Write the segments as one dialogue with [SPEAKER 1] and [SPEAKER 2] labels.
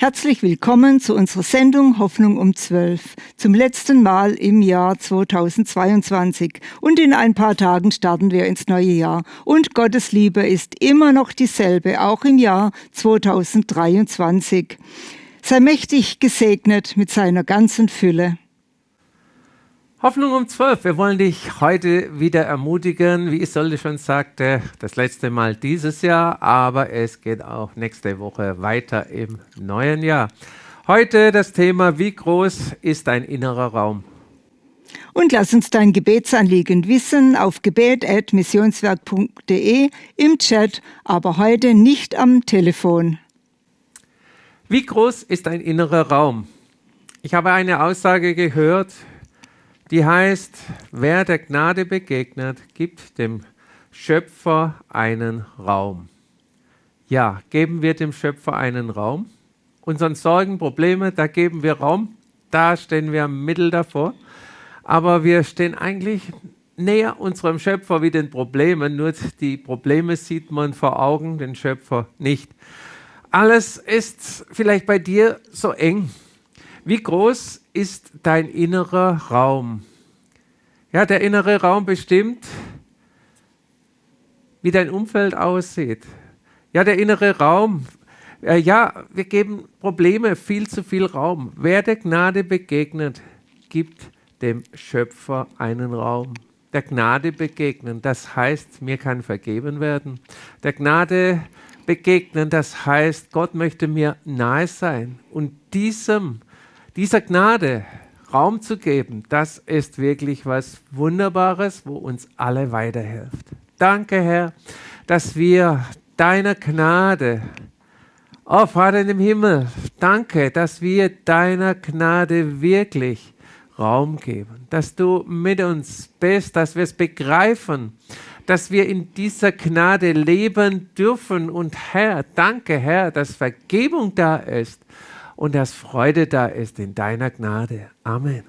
[SPEAKER 1] Herzlich willkommen zu unserer Sendung Hoffnung um 12, zum letzten Mal im Jahr 2022. Und in ein paar Tagen starten wir ins neue Jahr. Und Gottes Liebe ist immer noch dieselbe, auch im Jahr 2023. Sei mächtig gesegnet mit seiner ganzen Fülle.
[SPEAKER 2] Hoffnung um 12. Wir wollen dich heute wieder ermutigen, wie Isolde schon sagte, das letzte Mal dieses Jahr, aber es geht auch nächste Woche weiter im neuen Jahr. Heute das Thema, wie groß ist dein innerer Raum?
[SPEAKER 1] Und lass uns dein Gebetsanliegen wissen auf gebet.missionswerk.de im Chat, aber heute nicht am Telefon.
[SPEAKER 2] Wie groß ist dein innerer Raum? Ich habe eine Aussage gehört, die heißt, wer der Gnade begegnet, gibt dem Schöpfer einen Raum. Ja, geben wir dem Schöpfer einen Raum. Unseren Sorgen, Probleme, da geben wir Raum. Da stehen wir am Mittel davor. Aber wir stehen eigentlich näher unserem Schöpfer wie den Problemen. Nur die Probleme sieht man vor Augen, den Schöpfer nicht. Alles ist vielleicht bei dir so eng. Wie groß ist dein innerer Raum? Ja, der innere Raum bestimmt, wie dein Umfeld aussieht. Ja, der innere Raum. Äh, ja, wir geben Probleme viel zu viel Raum. Wer der Gnade begegnet, gibt dem Schöpfer einen Raum. Der Gnade begegnen, das heißt, mir kann vergeben werden. Der Gnade begegnen, das heißt, Gott möchte mir nahe sein. Und diesem dieser Gnade Raum zu geben, das ist wirklich was Wunderbares, wo uns alle weiterhilft. Danke, Herr, dass wir deiner Gnade, oh Vater dem Himmel, danke, dass wir deiner Gnade wirklich Raum geben, dass du mit uns bist, dass wir es begreifen, dass wir in dieser Gnade leben dürfen. Und Herr, danke, Herr, dass Vergebung da ist und dass Freude da ist in deiner Gnade. Amen.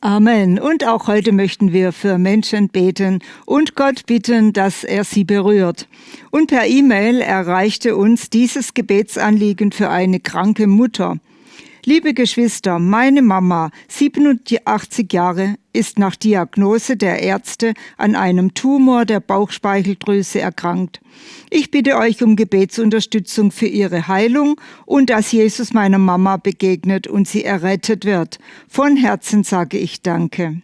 [SPEAKER 1] Amen. Und auch heute möchten wir für Menschen beten und Gott bitten, dass er sie berührt. Und per E-Mail erreichte uns dieses Gebetsanliegen für eine kranke Mutter. Liebe Geschwister, meine Mama, 87 Jahre, ist nach Diagnose der Ärzte an einem Tumor der Bauchspeicheldrüse erkrankt. Ich bitte euch um Gebetsunterstützung für ihre Heilung und dass Jesus meiner Mama begegnet und sie errettet wird. Von Herzen sage ich Danke.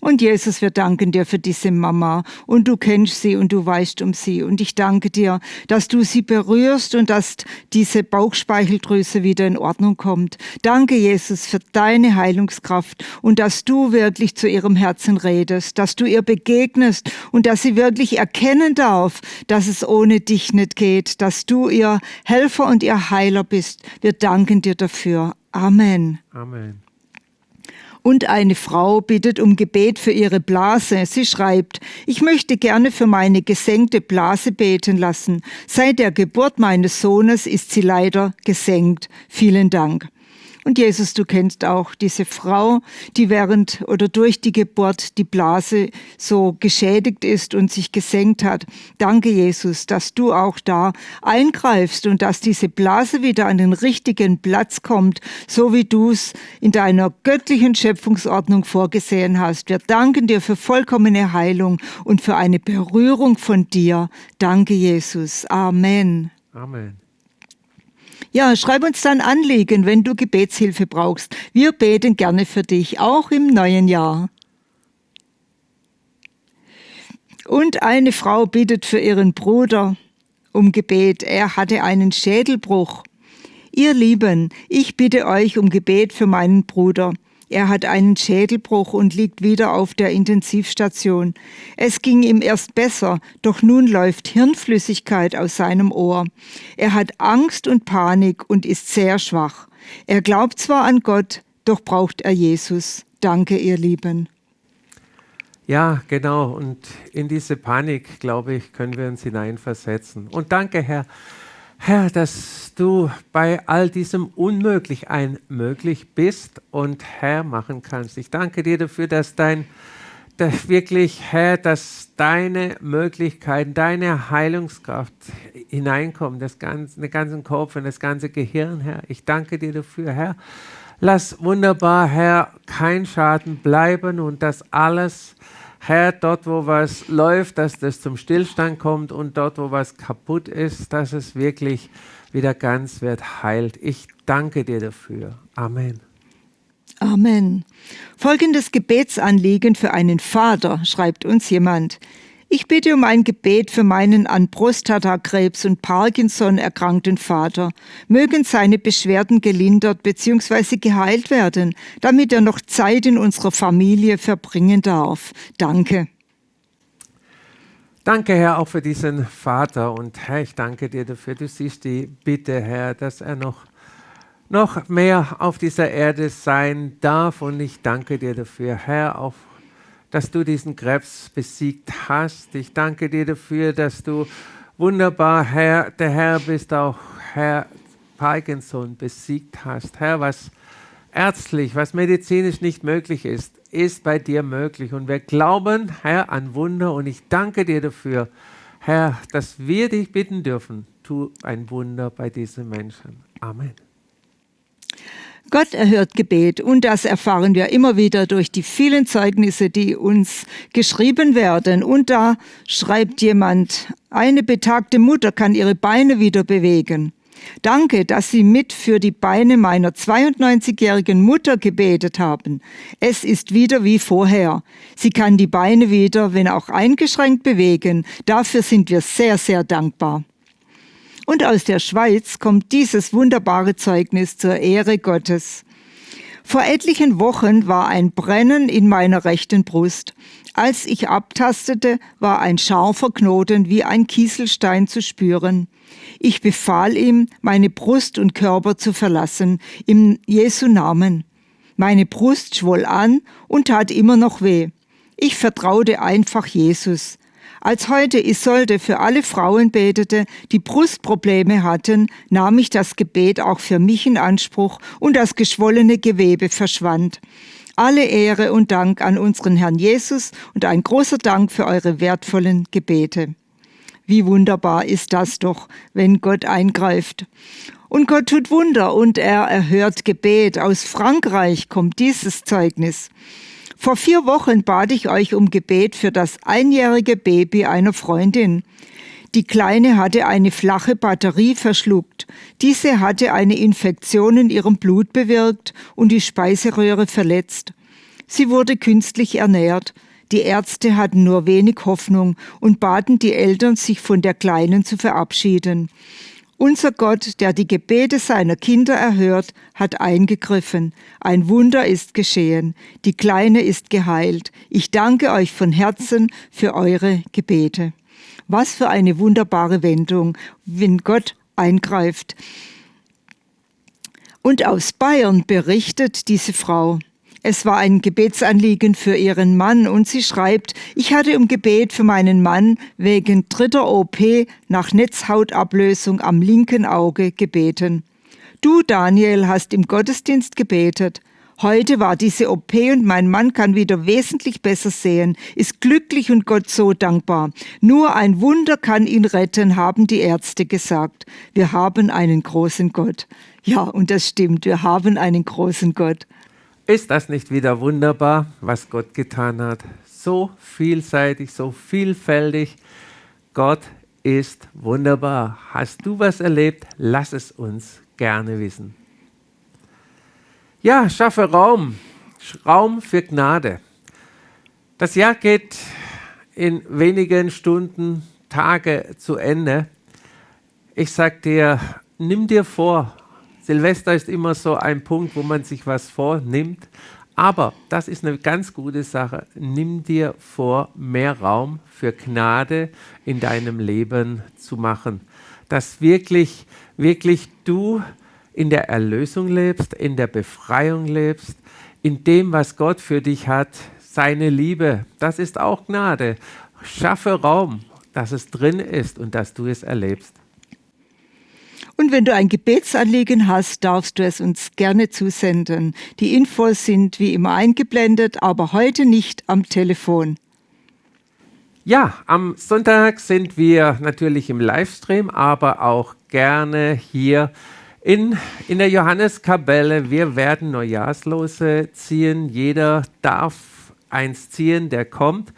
[SPEAKER 1] Und Jesus, wir danken dir für diese Mama und du kennst sie und du weißt um sie. Und ich danke dir, dass du sie berührst und dass diese Bauchspeicheldrüse wieder in Ordnung kommt. Danke, Jesus, für deine Heilungskraft und dass du wirklich zu ihrem Herzen redest, dass du ihr begegnest und dass sie wirklich erkennen darf, dass es ohne dich nicht geht, dass du ihr Helfer und ihr Heiler bist. Wir danken dir dafür. Amen.
[SPEAKER 2] Amen.
[SPEAKER 1] Und eine Frau bittet um Gebet für ihre Blase. Sie schreibt, ich möchte gerne für meine gesenkte Blase beten lassen. Seit der Geburt meines Sohnes ist sie leider gesenkt. Vielen Dank. Und Jesus, du kennst auch diese Frau, die während oder durch die Geburt die Blase so geschädigt ist und sich gesenkt hat. Danke, Jesus, dass du auch da eingreifst und dass diese Blase wieder an den richtigen Platz kommt, so wie du es in deiner göttlichen Schöpfungsordnung vorgesehen hast. Wir danken dir für vollkommene Heilung und für eine Berührung von dir. Danke, Jesus. Amen.
[SPEAKER 2] Amen.
[SPEAKER 1] Ja, schreib uns dann Anliegen, wenn du Gebetshilfe brauchst. Wir beten gerne für dich, auch im neuen Jahr. Und eine Frau bittet für ihren Bruder um Gebet. Er hatte einen Schädelbruch. Ihr Lieben, ich bitte euch um Gebet für meinen Bruder. Er hat einen Schädelbruch und liegt wieder auf der Intensivstation. Es ging ihm erst besser, doch nun läuft Hirnflüssigkeit aus seinem Ohr. Er hat Angst und Panik und ist sehr schwach. Er glaubt zwar an Gott, doch braucht er Jesus. Danke, ihr Lieben.
[SPEAKER 2] Ja, genau. Und in diese Panik, glaube ich, können wir uns hineinversetzen. Und danke, Herr, Herr, dass du bei all diesem Unmöglich ein Möglich bist und Herr machen kannst. Ich danke dir dafür, dass dein, dass wirklich, Herr, dass deine Möglichkeiten, deine Heilungskraft hineinkommen, das ganze, den ganzen Kopf und das ganze Gehirn, Herr. Ich danke dir dafür, Herr. Lass wunderbar, Herr, kein Schaden bleiben und dass alles, Herr, dort, wo was läuft, dass das zum Stillstand kommt und dort, wo was kaputt ist, dass es wirklich wieder ganz wird heilt. Ich danke dir dafür. Amen.
[SPEAKER 1] Amen. Folgendes Gebetsanliegen für einen Vater, schreibt uns jemand. Ich bitte um ein Gebet für meinen an Prostatakrebs und Parkinson erkrankten Vater. Mögen seine Beschwerden gelindert bzw. geheilt werden, damit er noch Zeit in unserer Familie verbringen darf. Danke.
[SPEAKER 2] Danke, Herr, auch für diesen Vater. Und Herr, ich danke dir dafür. Du siehst die Bitte, Herr, dass er noch, noch mehr auf dieser Erde sein darf. Und ich danke dir dafür, Herr, auch dass du diesen Krebs besiegt hast. Ich danke dir dafür, dass du wunderbar Herr, der Herr bist, auch Herr Parkinson besiegt hast. Herr, was ärztlich, was medizinisch nicht möglich ist, ist bei dir möglich. Und wir glauben, Herr, an Wunder. Und ich danke dir dafür, Herr, dass wir dich bitten dürfen. Tu ein Wunder bei diesen Menschen. Amen.
[SPEAKER 1] Gott erhört Gebet und das erfahren wir immer wieder durch die vielen Zeugnisse, die uns geschrieben werden. Und da schreibt jemand, eine betagte Mutter kann ihre Beine wieder bewegen. Danke, dass Sie mit für die Beine meiner 92-jährigen Mutter gebetet haben. Es ist wieder wie vorher. Sie kann die Beine wieder, wenn auch eingeschränkt, bewegen. Dafür sind wir sehr, sehr dankbar. Und aus der Schweiz kommt dieses wunderbare Zeugnis zur Ehre Gottes. Vor etlichen Wochen war ein Brennen in meiner rechten Brust. Als ich abtastete, war ein scharfer Knoten wie ein Kieselstein zu spüren. Ich befahl ihm, meine Brust und Körper zu verlassen, im Jesu Namen. Meine Brust schwoll an und tat immer noch weh. Ich vertraute einfach Jesus. Als heute Isolde für alle Frauen betete, die Brustprobleme hatten, nahm ich das Gebet auch für mich in Anspruch und das geschwollene Gewebe verschwand. Alle Ehre und Dank an unseren Herrn Jesus und ein großer Dank für eure wertvollen Gebete. Wie wunderbar ist das doch, wenn Gott eingreift. Und Gott tut Wunder und er erhört Gebet. Aus Frankreich kommt dieses Zeugnis. Vor vier Wochen bat ich euch um Gebet für das einjährige Baby einer Freundin. Die Kleine hatte eine flache Batterie verschluckt. Diese hatte eine Infektion in ihrem Blut bewirkt und die Speiseröhre verletzt. Sie wurde künstlich ernährt. Die Ärzte hatten nur wenig Hoffnung und baten die Eltern, sich von der Kleinen zu verabschieden. Unser Gott, der die Gebete seiner Kinder erhört, hat eingegriffen. Ein Wunder ist geschehen. Die Kleine ist geheilt. Ich danke euch von Herzen für eure Gebete. Was für eine wunderbare Wendung, wenn Gott eingreift. Und aus Bayern berichtet diese Frau. Es war ein Gebetsanliegen für ihren Mann und sie schreibt, ich hatte um Gebet für meinen Mann wegen dritter OP nach Netzhautablösung am linken Auge gebeten. Du, Daniel, hast im Gottesdienst gebetet. Heute war diese OP und mein Mann kann wieder wesentlich besser sehen, ist glücklich und Gott so dankbar. Nur ein Wunder kann ihn retten, haben die Ärzte gesagt. Wir haben einen großen Gott. Ja, und das stimmt, wir haben einen großen Gott.
[SPEAKER 2] Ist das nicht wieder wunderbar, was Gott getan hat? So vielseitig, so vielfältig. Gott ist wunderbar. Hast du was erlebt? Lass es uns gerne wissen. Ja, schaffe Raum. Raum für Gnade. Das Jahr geht in wenigen Stunden, Tage zu Ende. Ich sage dir, nimm dir vor, Silvester ist immer so ein Punkt, wo man sich was vornimmt. Aber das ist eine ganz gute Sache. Nimm dir vor, mehr Raum für Gnade in deinem Leben zu machen. Dass wirklich, wirklich du in der Erlösung lebst, in der Befreiung lebst, in dem, was Gott für dich hat, seine Liebe. Das ist auch Gnade. Schaffe Raum, dass es drin ist und dass du es erlebst.
[SPEAKER 1] Und wenn du ein Gebetsanliegen hast, darfst du es uns gerne zusenden. Die Infos sind wie immer eingeblendet, aber heute nicht am Telefon.
[SPEAKER 2] Ja, am Sonntag sind wir natürlich im Livestream, aber auch gerne hier in, in der Johanneskapelle. Wir werden Neujahrslose ziehen. Jeder darf eins ziehen, der kommt.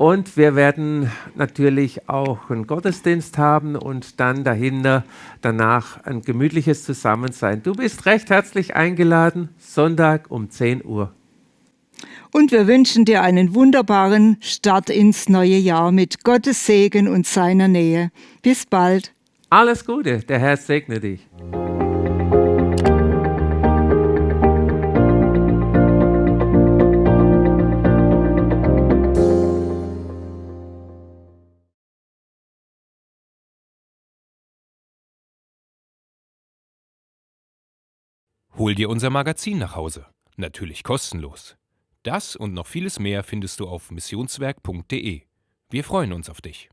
[SPEAKER 2] Und wir werden natürlich auch einen Gottesdienst haben und dann dahinter danach ein gemütliches Zusammensein. Du bist recht herzlich eingeladen, Sonntag um 10 Uhr.
[SPEAKER 1] Und wir wünschen dir einen wunderbaren Start ins neue Jahr mit Gottes Segen und seiner Nähe. Bis bald.
[SPEAKER 2] Alles Gute, der Herr segne dich.
[SPEAKER 3] Hol dir unser Magazin nach Hause. Natürlich kostenlos. Das und noch vieles mehr findest du auf missionswerk.de. Wir freuen uns auf dich.